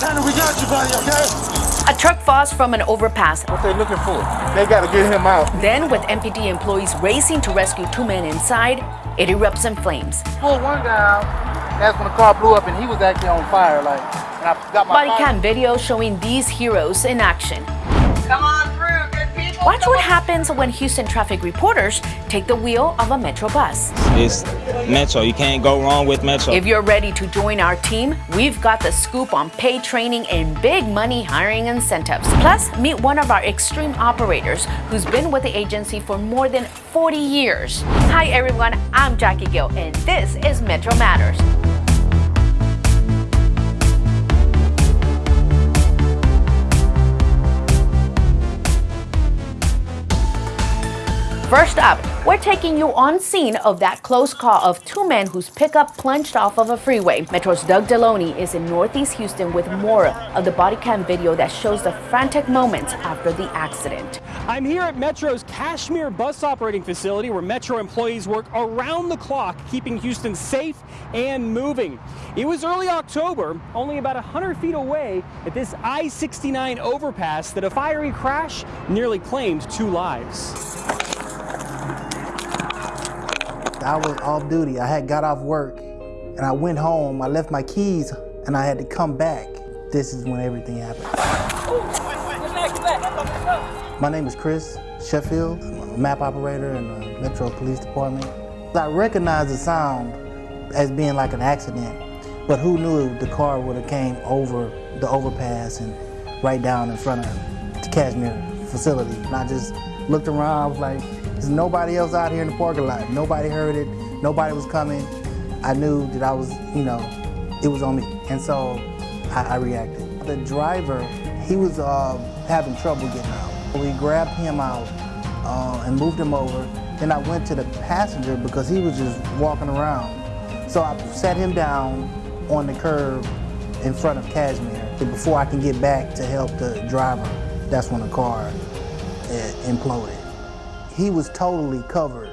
Trying to reach out you, buddy, okay? A truck falls from an overpass. What they looking for? They gotta get him out. Then, with MPD employees racing to rescue two men inside, it erupts in flames. Pulled one guy out. That's when the car blew up and he was actually on fire, like, and I got my Body cam video showing these heroes in action. Come on through, good people. Watch what happens when Houston traffic reporters take the wheel of a Metro bus. It's Metro. You can't go wrong with Metro. If you're ready to join our team, we've got the scoop on pay training and big money hiring incentives. Plus, meet one of our extreme operators who's been with the agency for more than 40 years. Hi, everyone. I'm Jackie Gill, and this is Metro Matters. First up, we're taking you on scene of that close call of two men whose pickup plunged off of a freeway. Metro's Doug Deloney is in Northeast Houston with more of the body cam video that shows the frantic moments after the accident. I'm here at Metro's Kashmere bus operating facility where Metro employees work around the clock keeping Houston safe and moving. It was early October, only about 100 feet away at this I-69 overpass that a fiery crash nearly claimed two lives. I was off duty. I had got off work and I went home. I left my keys and I had to come back. This is when everything happened. My name is Chris Sheffield. I'm a map operator in the Metro Police Department. I recognized the sound as being like an accident, but who knew the car would have came over the overpass and right down in front of the Kashmere facility. And I just looked around, I was like, there's nobody else out here in the parking lot. Nobody heard it, nobody was coming. I knew that I was, you know, it was on me. And so I, I reacted. The driver, he was uh, having trouble getting out. We grabbed him out uh, and moved him over. Then I went to the passenger because he was just walking around. So I sat him down on the curb in front of Kashmere. Before I can get back to help the driver, that's when the car uh, imploded. He was totally covered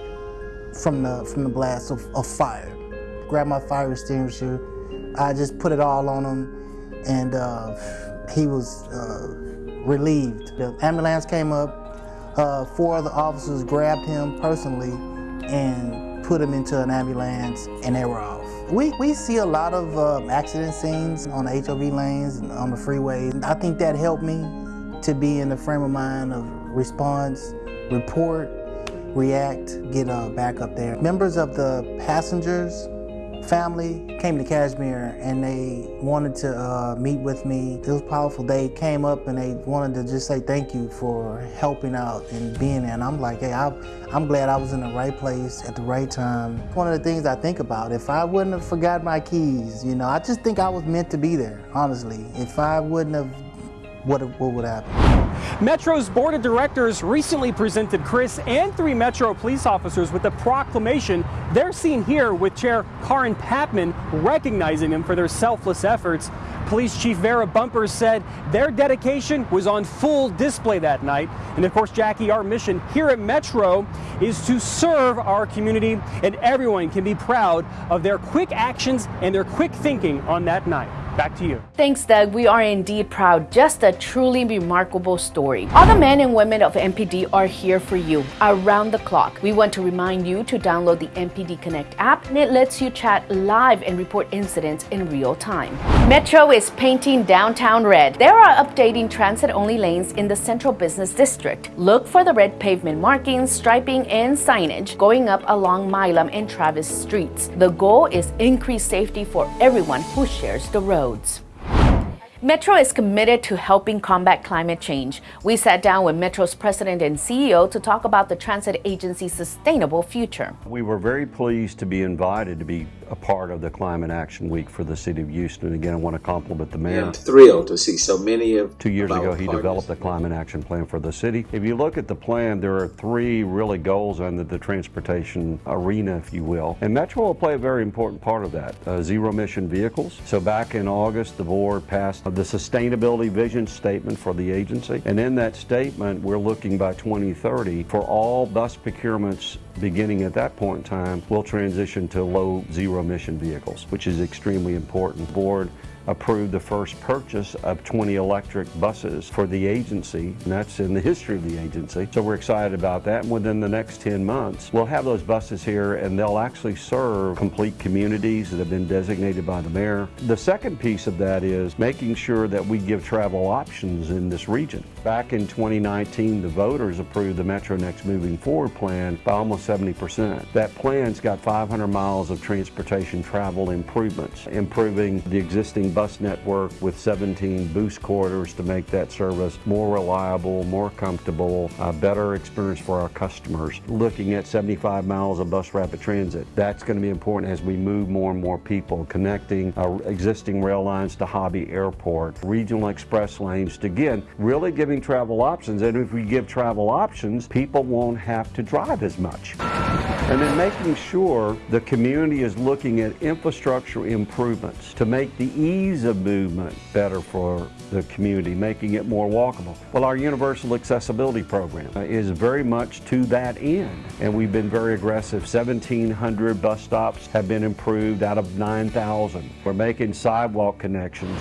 from the from the blast of, of fire. Grabbed my fire extinguisher, I just put it all on him, and uh, he was uh, relieved. The ambulance came up, uh, four other officers grabbed him personally and put him into an ambulance, and they were off. We, we see a lot of uh, accident scenes on the HOV lanes and on the freeway. I think that helped me to be in the frame of mind of response, report, react, get uh, back up there. Members of the passengers family came to Kashmere and they wanted to uh, meet with me. It was powerful. They came up and they wanted to just say thank you for helping out and being there. And I'm like, hey, I, I'm glad I was in the right place at the right time. One of the things I think about, if I wouldn't have forgot my keys, you know, I just think I was meant to be there, honestly. If I wouldn't have, what, what would happen? Metro's board of directors recently presented Chris and three Metro police officers with a proclamation. They're seen here with Chair Carrin Patman recognizing them for their selfless efforts. Police Chief Vera Bumpers said their dedication was on full display that night. And of course, Jackie, our mission here at Metro is to serve our community, and everyone can be proud of their quick actions and their quick thinking on that night. Back to you. Thanks, Doug. We are indeed proud. Just a truly remarkable story. All the men and women of MPD are here for you around the clock. We want to remind you to download the MPD Connect app, and it lets you chat live and report incidents in real time. Metro is painting downtown red. They are updating transit only lanes in the Central Business District. Look for the red pavement markings, striping, and signage going up along Milam and Travis streets. The goal is increased safety for everyone who shares the road roads. Metro is committed to helping combat climate change. We sat down with Metro's president and CEO to talk about the transit agency's sustainable future. We were very pleased to be invited to be a part of the Climate Action Week for the City of Houston. Again, I want to compliment the mayor. I'm thrilled to see so many of Two years ago, he partners. developed the Climate Action Plan for the city. If you look at the plan, there are three really goals under the transportation arena, if you will. And Metro will play a very important part of that. Uh, zero emission vehicles. So back in August, the board passed the sustainability vision statement for the agency. And in that statement, we're looking by 2030 for all bus procurements beginning at that point in time, we'll transition to low zero emission vehicles, which is extremely important. Board approved the first purchase of 20 electric buses for the agency, and that's in the history of the agency. So we're excited about that. And within the next 10 months, we'll have those buses here and they'll actually serve complete communities that have been designated by the mayor. The second piece of that is making sure that we give travel options in this region. Back in 2019, the voters approved the Metro Next Moving Forward plan by almost 70%. That plan's got 500 miles of transportation travel improvements, improving the existing bus network with 17 boost corridors to make that service more reliable, more comfortable, a better experience for our customers. Looking at 75 miles of bus rapid transit, that's going to be important as we move more and more people, connecting our existing rail lines to Hobby Airport, regional express lanes, to again, really giving travel options. And if we give travel options, people won't have to drive as much. And then making sure the community is looking at infrastructure improvements to make the ease of movement better for the community, making it more walkable. Well, our universal accessibility program is very much to that end. And we've been very aggressive. 1,700 bus stops have been improved out of 9,000. We're making sidewalk connections.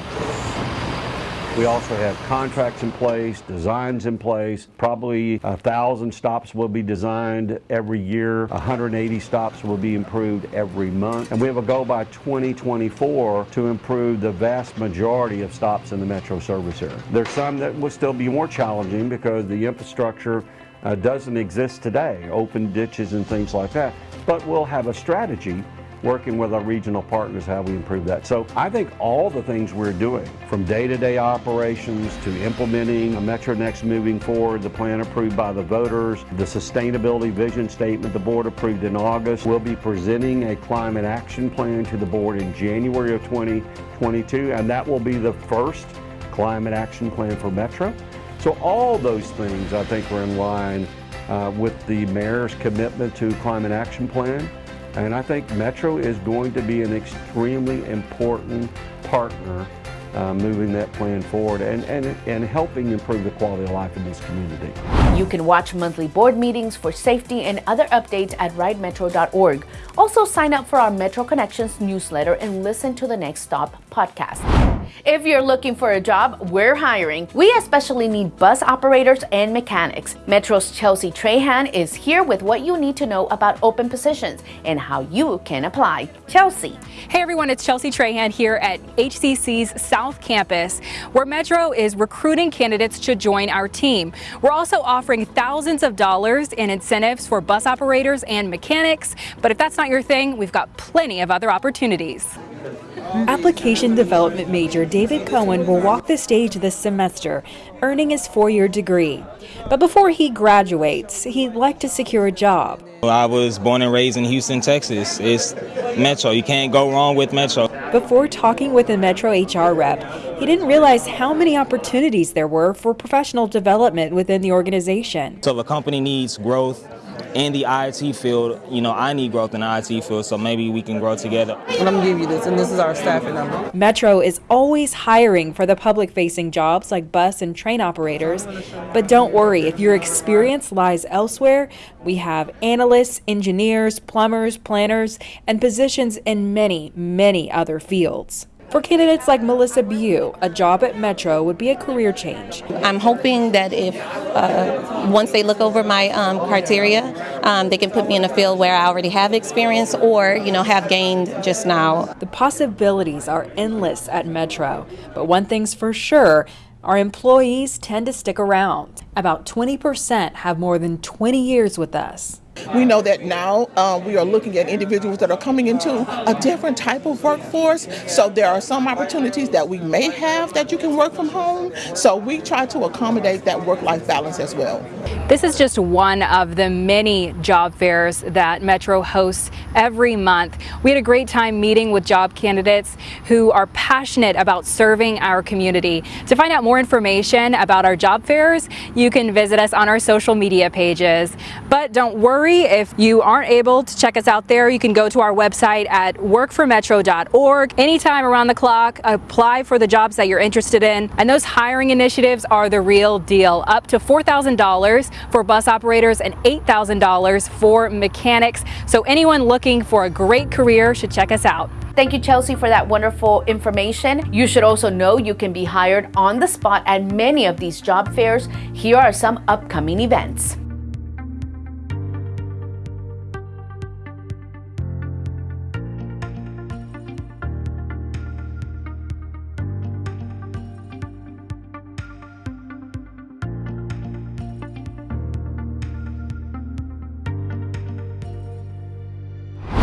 We also have contracts in place, designs in place. Probably a thousand stops will be designed every year. 180 stops will be improved every month. And we have a goal by 2024 to improve the vast majority of stops in the metro service area. There's some that will still be more challenging because the infrastructure uh, doesn't exist today, open ditches and things like that. But we'll have a strategy working with our regional partners how we improve that. So I think all the things we're doing, from day-to-day operations to implementing a Metro Next moving forward, the plan approved by the voters, the sustainability vision statement the board approved in August. We'll be presenting a climate action plan to the board in January of 2022, and that will be the first climate action plan for Metro. So all those things I think are in line uh, with the mayor's commitment to climate action plan. And I think Metro is going to be an extremely important partner uh, moving that plan forward and, and, and helping improve the quality of life in this community. You can watch monthly board meetings for safety and other updates at ridemetro.org. Also, sign up for our Metro Connections newsletter and listen to the Next Stop podcast. If you're looking for a job, we're hiring. We especially need bus operators and mechanics. Metro's Chelsea Trahan is here with what you need to know about open positions and how you can apply. Chelsea. Hey everyone, it's Chelsea Trahan here at HCC's South Campus, where Metro is recruiting candidates to join our team. We're also offering thousands of dollars in incentives for bus operators and mechanics, but if that's not your thing, we've got plenty of other opportunities. Application development major David Cohen will walk the stage this semester, earning his four-year degree. But before he graduates, he'd like to secure a job. I was born and raised in Houston, Texas. It's Metro. You can't go wrong with Metro. Before talking with a Metro HR rep, he didn't realize how many opportunities there were for professional development within the organization. So if a company needs growth, in the IT field, you know, I need growth in the IT field, so maybe we can grow together. And I'm gonna give you this, and this is our staffing number. Metro is always hiring for the public facing jobs like bus and train operators. But don't worry, if your experience lies elsewhere, we have analysts, engineers, plumbers, planners, and positions in many, many other fields. For candidates like Melissa Bew, a job at Metro would be a career change. I'm hoping that if uh, once they look over my um, criteria, um, they can put me in a field where I already have experience or you know have gained just now. The possibilities are endless at Metro, but one thing's for sure. Our employees tend to stick around. About 20% have more than 20 years with us. We know that now uh, we are looking at individuals that are coming into a different type of workforce. So there are some opportunities that we may have that you can work from home. So we try to accommodate that work-life balance as well. This is just one of the many job fairs that Metro hosts every month. We had a great time meeting with job candidates who are passionate about serving our community. To find out more information about our job fairs, you can visit us on our social media pages. But don't worry if you aren't able to check us out there, you can go to our website at workformetro.org. Anytime around the clock, apply for the jobs that you're interested in. And those hiring initiatives are the real deal. Up to $4,000 for bus operators and $8,000 for mechanics. So anyone looking for a great career should check us out. Thank you, Chelsea, for that wonderful information. You should also know you can be hired on the spot at many of these job fairs. Here are some upcoming events.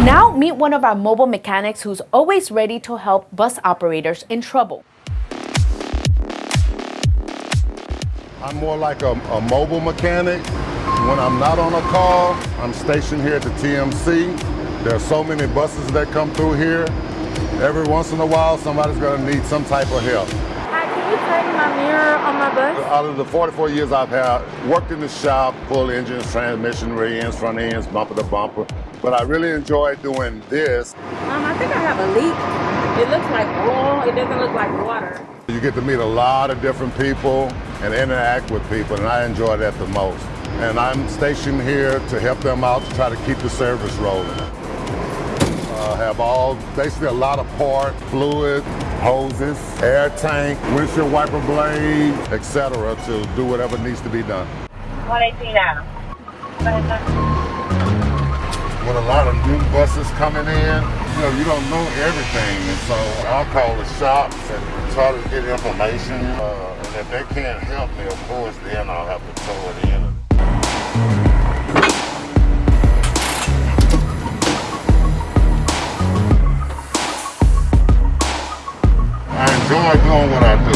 Now, meet one of our mobile mechanics who's always ready to help bus operators in trouble. I'm more like a, a, mobile mechanic. When I'm not on a call, I'm stationed here at the TMC. There are so many buses that come through here. Every once in a while, somebody's gonna need some type of help. Hi, can you tighten my mirror on my bus? Out of the 44 years I've had, worked in the shop, full engines, transmission, rear ends, front ends, bumper to bumper. But I really enjoy doing this. Um, I think I have a leak. It looks like oil, it doesn't look like water. You get to meet a lot of different people and interact with people, and I enjoy that the most. And I'm stationed here to help them out to try to keep the service rolling. Uh, have all, basically a lot of part, fluid, hoses, air tank, windshield wiper blade, etc. to do whatever needs to be done. 118 now. With a lot of new buses coming in, you know, you don't know everything. And so I'll call the shops and try to get information. Uh, and if they can't help me, of course, then I'll have to throw it in. I enjoy doing what I do.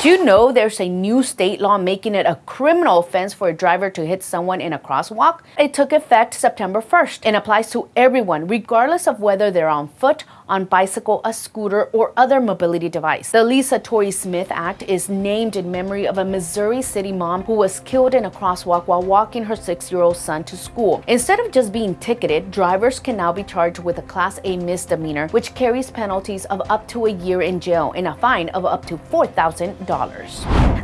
Did you know there's a new state law making it a criminal offense for a driver to hit someone in a crosswalk? It took effect September 1st and applies to everyone, regardless of whether they're on foot, on bicycle, a scooter, or other mobility device. The Lisa Torry Smith Act is named in memory of a Missouri City mom who was killed in a crosswalk while walking her six-year-old son to school. Instead of just being ticketed, drivers can now be charged with a Class A misdemeanor, which carries penalties of up to a year in jail and a fine of up to $4,000.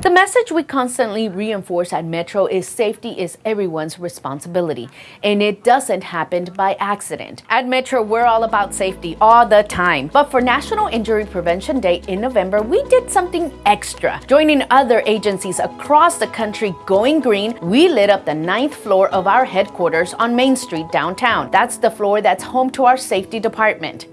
The message we constantly reinforce at Metro is safety is everyone's responsibility, and it doesn't happen by accident. At Metro, we're all about safety all the the time. But for National Injury Prevention Day in November, we did something extra. Joining other agencies across the country going green, we lit up the ninth floor of our headquarters on Main Street downtown. That's the floor that's home to our safety department.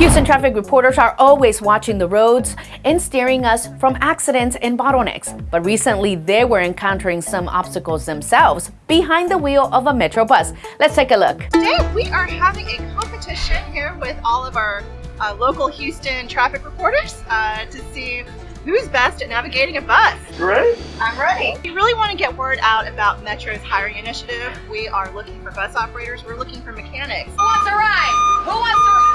Houston traffic reporters are always watching the roads and steering us from accidents and bottlenecks. But recently, they were encountering some obstacles themselves behind the wheel of a Metro bus. Let's take a look. Today, we are having a competition here with all of our uh, local Houston traffic reporters uh, to see who's best at navigating a bus. Ready? I'm ready. We really want to get word out about Metro's hiring initiative. We are looking for bus operators. We're looking for mechanics. Who wants a ride? Who wants a ride?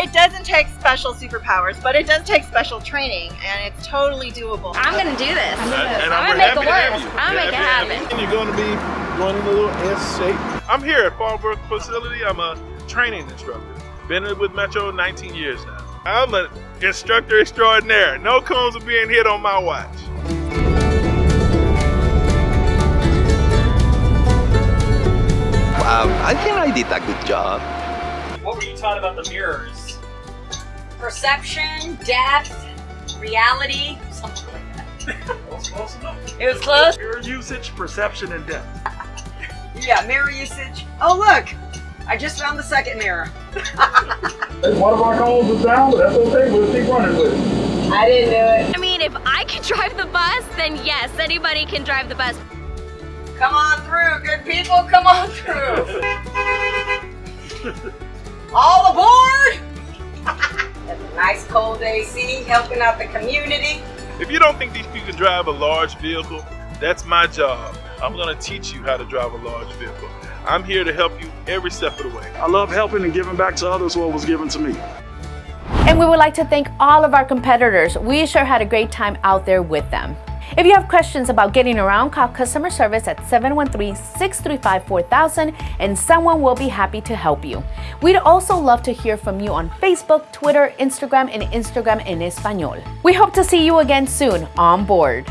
It doesn't take special superpowers, but it does take special training, and it's totally doable. I'm gonna do this. I'm gonna, and I'm I'm gonna make it happy work. I'm gonna make it happen. you. And you're going to be running a little S shape. I'm here at Fallbrook facility. I'm a training instructor. Been with Metro 19 years now. I'm an instructor extraordinaire. No cones are being hit on my watch. Um, I think I did a good job. What were you taught about the mirrors? Perception, depth, reality, something like that. That was close enough. It was close? Mirror usage, perception, and depth. Yeah, mirror usage. Oh look, I just found the second mirror. One of our calls is down, but that's okay. We'll keep running with it. I didn't do it. I mean, if I can drive the bus, then yes, anybody can drive the bus. Come on through, good people, come on through. All aboard! That's a nice cold AC, helping out the community. If you don't think these people can drive a large vehicle, that's my job. I'm gonna teach you how to drive a large vehicle. I'm here to help you every step of the way. I love helping and giving back to others what was given to me. And we would like to thank all of our competitors. We sure had a great time out there with them. If you have questions about getting around, call customer service at 713-635-4000 and someone will be happy to help you. We'd also love to hear from you on Facebook, Twitter, Instagram, and Instagram en Español. We hope to see you again soon on board.